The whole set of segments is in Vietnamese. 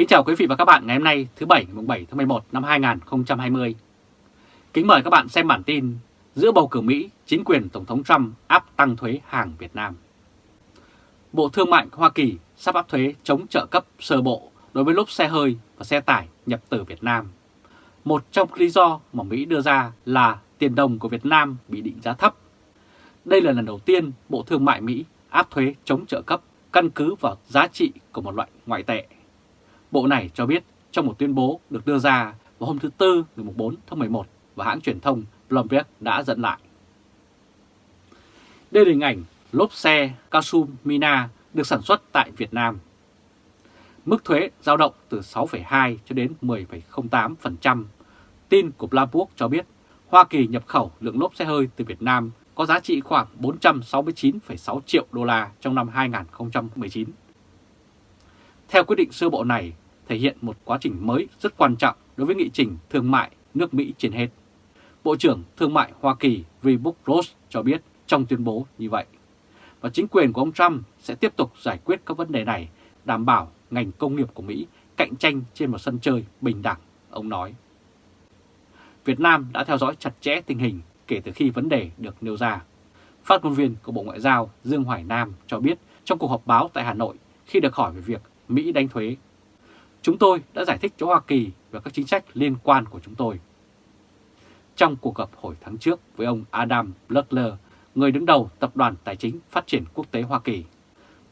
Kính chào quý vị và các bạn ngày hôm nay thứ Bảy ngày 7 tháng 11 năm 2020. Kính mời các bạn xem bản tin giữa bầu cử Mỹ, chính quyền Tổng thống Trump áp tăng thuế hàng Việt Nam. Bộ Thương mại Hoa Kỳ sắp áp thuế chống trợ cấp sơ bộ đối với lốp xe hơi và xe tải nhập từ Việt Nam. Một trong lý do mà Mỹ đưa ra là tiền đồng của Việt Nam bị định giá thấp. Đây là lần đầu tiên Bộ Thương mại Mỹ áp thuế chống trợ cấp căn cứ vào giá trị của một loại ngoại tệ. Bộ này cho biết trong một tuyên bố được đưa ra vào hôm thứ Tư ngày 4 tháng 11 và hãng truyền thông Bloomberg đã dẫn lại. Đây là hình ảnh lốp xe Kasumina được sản xuất tại Việt Nam. Mức thuế giao động từ 6,2 cho đến 10,08%. Tin của Bloomberg cho biết Hoa Kỳ nhập khẩu lượng lốp xe hơi từ Việt Nam có giá trị khoảng 469,6 triệu đô la trong năm 2019. Theo quyết định sơ bộ này, thể hiện một quá trình mới rất quan trọng đối với nghị trình thương mại nước Mỹ trên hết. Bộ trưởng Thương mại Hoa Kỳ Wilbur Ross cho biết trong tuyên bố như vậy. Và chính quyền của ông Trump sẽ tiếp tục giải quyết các vấn đề này, đảm bảo ngành công nghiệp của Mỹ cạnh tranh trên một sân chơi bình đẳng, ông nói. Việt Nam đã theo dõi chặt chẽ tình hình kể từ khi vấn đề được nêu ra. Phát ngôn viên của Bộ Ngoại giao Dương Hoài Nam cho biết trong cuộc họp báo tại Hà Nội khi được hỏi về việc Mỹ đánh thuế. Chúng tôi đã giải thích cho Hoa Kỳ về các chính sách liên quan của chúng tôi. Trong cuộc gặp hồi tháng trước với ông Adam Blackler, người đứng đầu Tập đoàn Tài chính Phát triển Quốc tế Hoa Kỳ,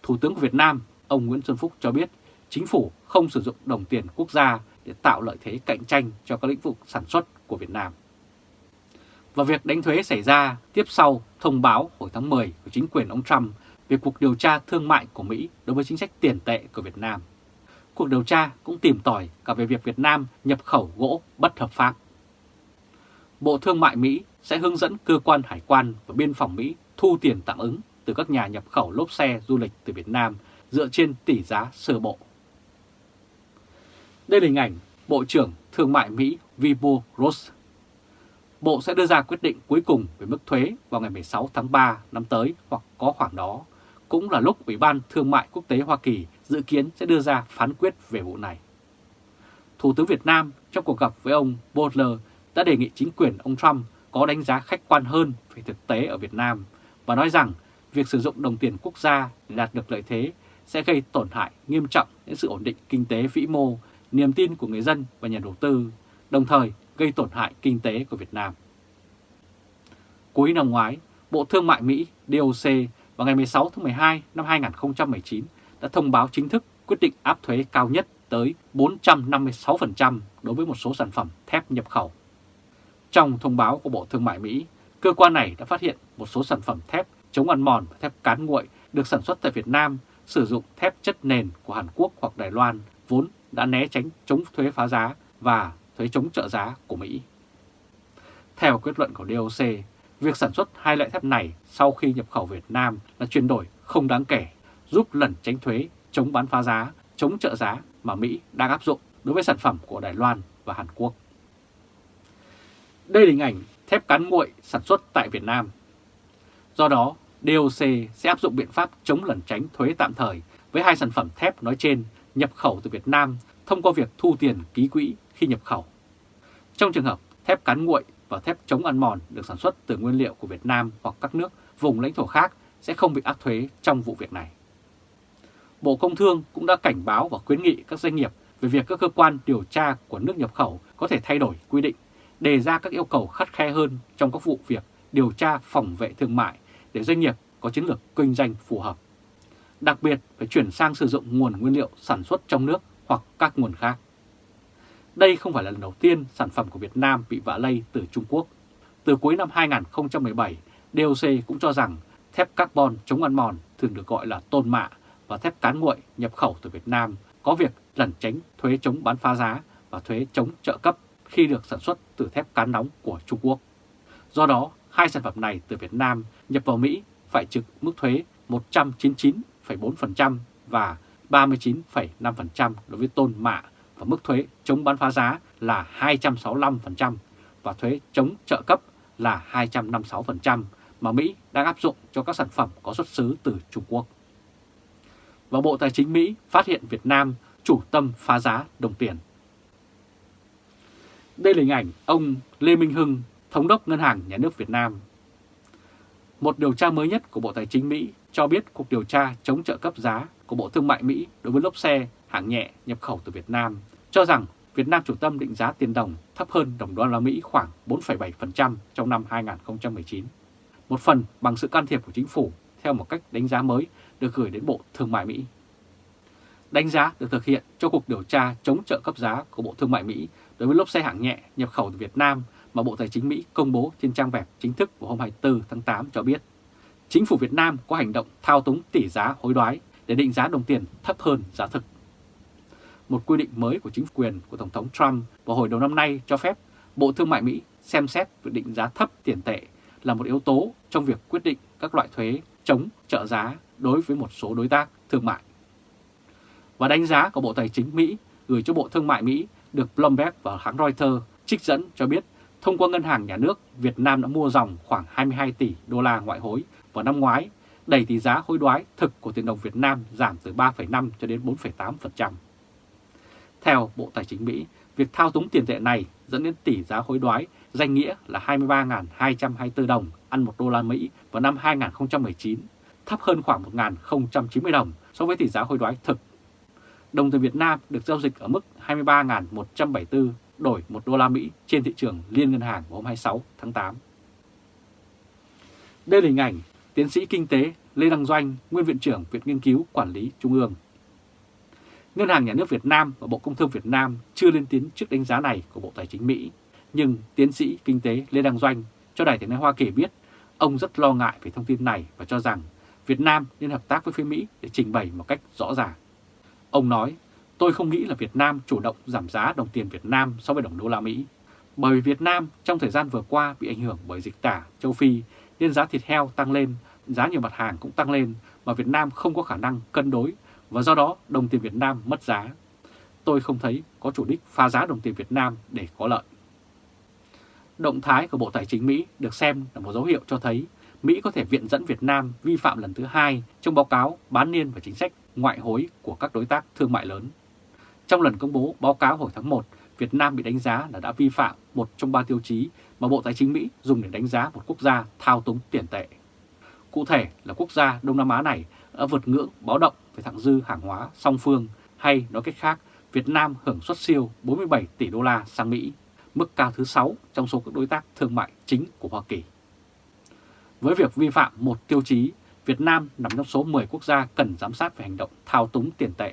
Thủ tướng của Việt Nam, ông Nguyễn Xuân Phúc cho biết chính phủ không sử dụng đồng tiền quốc gia để tạo lợi thế cạnh tranh cho các lĩnh vực sản xuất của Việt Nam. Và việc đánh thuế xảy ra tiếp sau thông báo hồi tháng 10 của chính quyền ông Trump về cuộc điều tra thương mại của Mỹ đối với chính sách tiền tệ của Việt Nam. Cuộc điều tra cũng tìm tòi cả về việc Việt Nam nhập khẩu gỗ bất hợp pháp. Bộ Thương mại Mỹ sẽ hướng dẫn cơ quan hải quan và biên phòng Mỹ thu tiền tạm ứng từ các nhà nhập khẩu lốp xe du lịch từ Việt Nam dựa trên tỷ giá sơ bộ. Đây là hình ảnh Bộ trưởng Thương mại Mỹ Wilbur Ross. Bộ sẽ đưa ra quyết định cuối cùng về mức thuế vào ngày 16 tháng 3 năm tới hoặc có khoảng đó, cũng là lúc Ủy ban Thương mại Quốc tế Hoa Kỳ dự kiến sẽ đưa ra phán quyết về vụ này. Thủ tướng Việt Nam trong cuộc gặp với ông Butler đã đề nghị chính quyền ông Trump có đánh giá khách quan hơn về thực tế ở Việt Nam và nói rằng việc sử dụng đồng tiền quốc gia để đạt được lợi thế sẽ gây tổn hại nghiêm trọng đến sự ổn định kinh tế vĩ mô, niềm tin của người dân và nhà đầu tư, đồng thời gây tổn hại kinh tế của Việt Nam. Cuối năm ngoái, Bộ Thương mại Mỹ DOC vào ngày 16 tháng 12 năm 2019 đã thông báo chính thức quyết định áp thuế cao nhất tới 456% đối với một số sản phẩm thép nhập khẩu. Trong thông báo của Bộ Thương mại Mỹ, cơ quan này đã phát hiện một số sản phẩm thép chống ăn mòn và thép cán nguội được sản xuất tại Việt Nam sử dụng thép chất nền của Hàn Quốc hoặc Đài Loan vốn đã né tránh chống thuế phá giá và thuế chống trợ giá của Mỹ. Theo kết luận của DOC, việc sản xuất hai loại thép này sau khi nhập khẩu Việt Nam là chuyển đổi không đáng kể, giúp lẩn tránh thuế, chống bán phá giá, chống trợ giá mà Mỹ đang áp dụng đối với sản phẩm của Đài Loan và Hàn Quốc. Đây là hình ảnh thép cán nguội sản xuất tại Việt Nam. Do đó, DOC sẽ áp dụng biện pháp chống lẩn tránh thuế tạm thời với hai sản phẩm thép nói trên nhập khẩu từ Việt Nam thông qua việc thu tiền ký quỹ khi nhập khẩu. Trong trường hợp thép cán nguội và thép chống ăn mòn được sản xuất từ nguyên liệu của Việt Nam hoặc các nước vùng lãnh thổ khác sẽ không bị áp thuế trong vụ việc này. Bộ Công Thương cũng đã cảnh báo và khuyến nghị các doanh nghiệp về việc các cơ quan điều tra của nước nhập khẩu có thể thay đổi quy định, đề ra các yêu cầu khắt khe hơn trong các vụ việc điều tra phòng vệ thương mại để doanh nghiệp có chiến lược kinh doanh phù hợp. Đặc biệt phải chuyển sang sử dụng nguồn nguyên liệu sản xuất trong nước hoặc các nguồn khác. Đây không phải là lần đầu tiên sản phẩm của Việt Nam bị vạ lây từ Trung Quốc. Từ cuối năm 2017, DOC cũng cho rằng thép carbon chống ăn mòn thường được gọi là tôn mạ và thép cán nguội nhập khẩu từ Việt Nam có việc lẩn tránh thuế chống bán phá giá và thuế chống trợ cấp khi được sản xuất từ thép cán nóng của Trung Quốc. Do đó, hai sản phẩm này từ Việt Nam nhập vào Mỹ phải trực mức thuế 199,4% và 39,5% đối với tôn mạ và mức thuế chống bán phá giá là 265% và thuế chống trợ cấp là 256% mà Mỹ đang áp dụng cho các sản phẩm có xuất xứ từ Trung Quốc. Và Bộ Tài chính Mỹ phát hiện Việt Nam chủ tâm phá giá đồng tiền. Đây là hình ảnh ông Lê Minh Hưng, Thống đốc Ngân hàng Nhà nước Việt Nam. Một điều tra mới nhất của Bộ Tài chính Mỹ cho biết cuộc điều tra chống trợ cấp giá của Bộ Thương mại Mỹ đối với lốp xe hạng nhẹ nhập khẩu từ Việt Nam cho rằng Việt Nam chủ tâm định giá tiền đồng thấp hơn đồng đô la Mỹ khoảng 4,7% trong năm 2019. Một phần bằng sự can thiệp của chính phủ theo một cách đánh giá mới được gửi đến Bộ Thương mại Mỹ. Đánh giá được thực hiện cho cuộc điều tra chống trợ cấp giá của Bộ Thương mại Mỹ đối với lốp xe hạng nhẹ nhập khẩu từ Việt Nam mà Bộ Tài chính Mỹ công bố trên trang web chính thức của hôm 24 tháng 8 cho biết chính phủ Việt Nam có hành động thao túng tỷ giá hối đoái để định giá đồng tiền thấp hơn giá thực. Một quy định mới của chính quyền của Tổng thống Trump vào hồi đầu năm nay cho phép Bộ Thương mại Mỹ xem xét việc định giá thấp tiền tệ là một yếu tố trong việc quyết định các loại thuế chống trợ giá đối với một số đối tác thương mại. Và đánh giá của Bộ Tài chính Mỹ gửi cho Bộ Thương mại Mỹ được Bloomberg và hãng Reuters trích dẫn cho biết thông qua ngân hàng nhà nước, Việt Nam đã mua dòng khoảng 22 tỷ đô la ngoại hối vào năm ngoái, đẩy tỷ giá hối đoái thực của tiền đồng Việt Nam giảm từ 3,5 cho đến 4,8%. Theo Bộ Tài chính Mỹ, việc thao túng tiền tệ này dẫn đến tỷ giá hối đoái danh nghĩa là 23.224 đồng ăn 1 đô la Mỹ vào năm 2019, thấp hơn khoảng 1.090 đồng so với tỷ giá hối đoái thực. Đồng tiền Việt Nam được giao dịch ở mức 23.174 đổi 1 đô la Mỹ trên thị trường liên ngân hàng vào hôm 26 tháng 8. Đây là hình ảnh tiến sĩ kinh tế Lê Đăng Doanh, nguyên viện trưởng Viện Nghiên cứu Quản lý Trung ương. Ngân hàng Nhà nước Việt Nam và Bộ Công Thương Việt Nam chưa lên tiếng trước đánh giá này của Bộ Tài chính Mỹ, nhưng tiến sĩ kinh tế Lê Đăng Doanh cho Đài tiếng nói Hoa Kỳ biết ông rất lo ngại về thông tin này và cho rằng Việt Nam nên hợp tác với phía Mỹ để trình bày một cách rõ ràng. Ông nói, tôi không nghĩ là Việt Nam chủ động giảm giá đồng tiền Việt Nam so với đồng đô la Mỹ. Bởi vì Việt Nam trong thời gian vừa qua bị ảnh hưởng bởi dịch tả châu Phi nên giá thịt heo tăng lên, giá nhiều mặt hàng cũng tăng lên mà Việt Nam không có khả năng cân đối và do đó đồng tiền Việt Nam mất giá. Tôi không thấy có chủ đích phá giá đồng tiền Việt Nam để có lợi. Động thái của Bộ Tài chính Mỹ được xem là một dấu hiệu cho thấy Mỹ có thể viện dẫn Việt Nam vi phạm lần thứ hai trong báo cáo bán niên và chính sách ngoại hối của các đối tác thương mại lớn. Trong lần công bố báo cáo hồi tháng 1, Việt Nam bị đánh giá là đã vi phạm một trong ba tiêu chí mà Bộ Tài chính Mỹ dùng để đánh giá một quốc gia thao túng tiền tệ. Cụ thể là quốc gia Đông Nam Á này đã vượt ngưỡng báo động về thặng dư hàng hóa song phương hay nói cách khác, Việt Nam hưởng xuất siêu 47 tỷ đô la sang Mỹ, mức cao thứ 6 trong số các đối tác thương mại chính của Hoa Kỳ. Với việc vi phạm một tiêu chí, Việt Nam nằm trong số 10 quốc gia cần giám sát về hành động thao túng tiền tệ.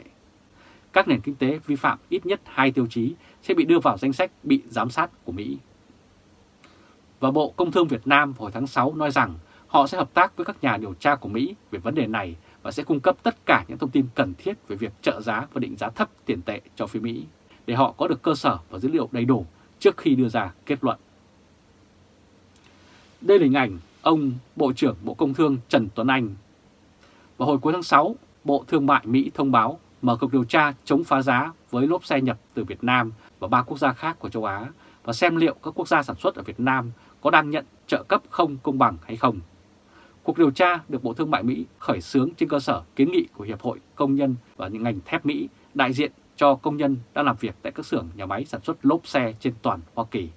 Các nền kinh tế vi phạm ít nhất hai tiêu chí sẽ bị đưa vào danh sách bị giám sát của Mỹ. Và Bộ Công Thương Việt Nam hồi tháng 6 nói rằng họ sẽ hợp tác với các nhà điều tra của Mỹ về vấn đề này và sẽ cung cấp tất cả những thông tin cần thiết về việc trợ giá và định giá thấp tiền tệ cho phía Mỹ để họ có được cơ sở và dữ liệu đầy đủ trước khi đưa ra kết luận. Đây là hình ảnh ông Bộ trưởng Bộ Công Thương Trần Tuấn Anh. Vào hồi cuối tháng 6, Bộ Thương mại Mỹ thông báo mở cuộc điều tra chống phá giá với lốp xe nhập từ Việt Nam và ba quốc gia khác của châu Á và xem liệu các quốc gia sản xuất ở Việt Nam có đang nhận trợ cấp không công bằng hay không. Cuộc điều tra được Bộ Thương mại Mỹ khởi xướng trên cơ sở kiến nghị của Hiệp hội Công nhân và những ngành thép Mỹ đại diện cho công nhân đang làm việc tại các xưởng nhà máy sản xuất lốp xe trên toàn Hoa Kỳ.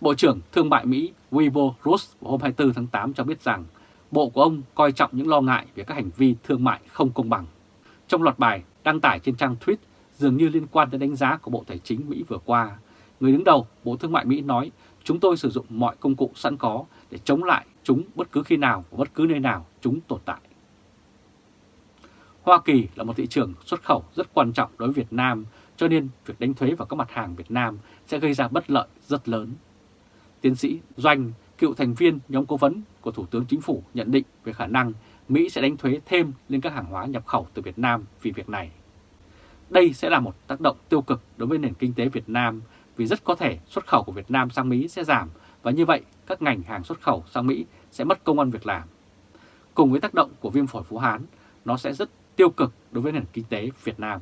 Bộ trưởng Thương mại Mỹ Wilbur Ross hôm 24 tháng 8 cho biết rằng Bộ của ông coi trọng những lo ngại về các hành vi thương mại không công bằng. Trong loạt bài đăng tải trên trang tweet dường như liên quan đến đánh giá của Bộ Tài chính Mỹ vừa qua, người đứng đầu Bộ Thương mại Mỹ nói chúng tôi sử dụng mọi công cụ sẵn có để chống lại chúng bất cứ khi nào và bất cứ nơi nào chúng tồn tại. Hoa Kỳ là một thị trường xuất khẩu rất quan trọng đối với Việt Nam, cho nên việc đánh thuế vào các mặt hàng Việt Nam sẽ gây ra bất lợi rất lớn. Tiến sĩ Doanh, cựu thành viên nhóm cố vấn của Thủ tướng Chính phủ nhận định về khả năng Mỹ sẽ đánh thuế thêm lên các hàng hóa nhập khẩu từ Việt Nam vì việc này. Đây sẽ là một tác động tiêu cực đối với nền kinh tế Việt Nam vì rất có thể xuất khẩu của Việt Nam sang Mỹ sẽ giảm và như vậy các ngành hàng xuất khẩu sang Mỹ sẽ mất công ăn việc làm. Cùng với tác động của viêm phổi Phú Hán, nó sẽ rất tiêu cực đối với nền kinh tế Việt Nam.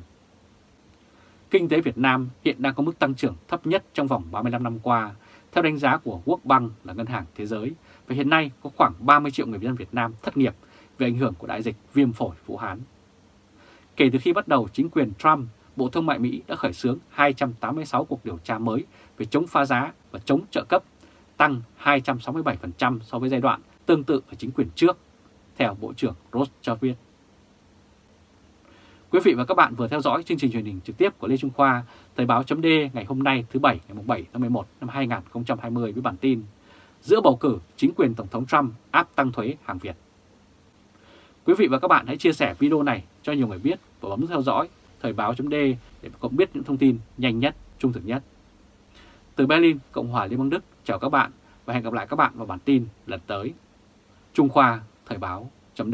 Kinh tế Việt Nam hiện đang có mức tăng trưởng thấp nhất trong vòng 35 năm qua, theo đánh giá của World Bank là ngân hàng thế giới, và hiện nay có khoảng 30 triệu người dân Việt Nam thất nghiệp về ảnh hưởng của đại dịch viêm phổi Vũ Hán. Kể từ khi bắt đầu chính quyền Trump, Bộ Thương mại Mỹ đã khởi xướng 286 cuộc điều tra mới về chống phá giá và chống trợ cấp, tăng 267% so với giai đoạn tương tự ở chính quyền trước, theo Bộ trưởng Ross cho biết. Quý vị và các bạn vừa theo dõi chương trình truyền hình trực tiếp của Lê Trung Khoa, Thời báo chấm ngày hôm nay thứ Bảy ngày 7 tháng 11 năm 2020 với bản tin Giữa bầu cử, chính quyền Tổng thống Trump áp tăng thuế hàng Việt. Quý vị và các bạn hãy chia sẻ video này cho nhiều người biết và bấm theo dõi Thời báo chấm để cộng biết những thông tin nhanh nhất, trung thực nhất. Từ Berlin, Cộng hòa Liên bang Đức, chào các bạn và hẹn gặp lại các bạn vào bản tin lần tới. Trung Khoa, Thời báo chấm